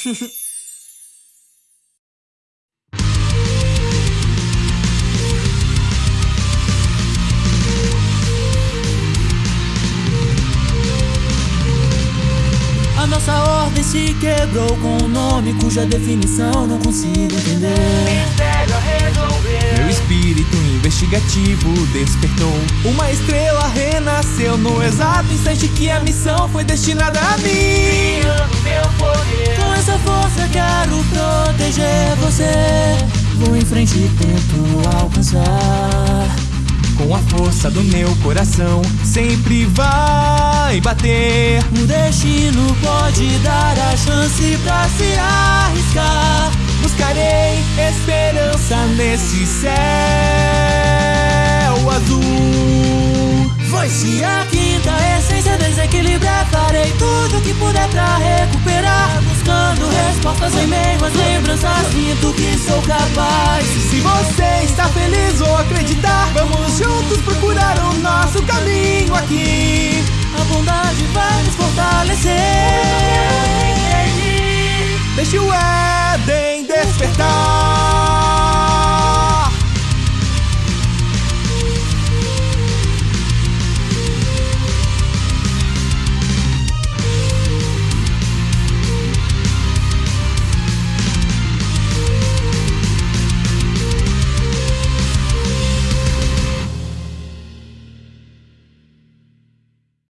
A nossa ordem se quebrou com um nome cuja definição não consigo entender. Mistério a resolver. Meu espírito investigativo despertou. Uma estrela renasceu no exato instante que a missão foi destinada a mim. Proteger você. Vou em frente e tento alcançar. Com a força do meu coração, sempre vai bater. O destino pode dar a chance pra se arriscar. Buscarei esperança nesse céu azul. Foi-se a quinta essência desequilibrar. Farei tudo que puder pra recuperar. Lembranças. Sinto que sou capaz. Se você está feliz ou acreditar, vamos juntos procurar o nosso caminho aqui. A bondade vai nos fortalecer. Deixe o Éden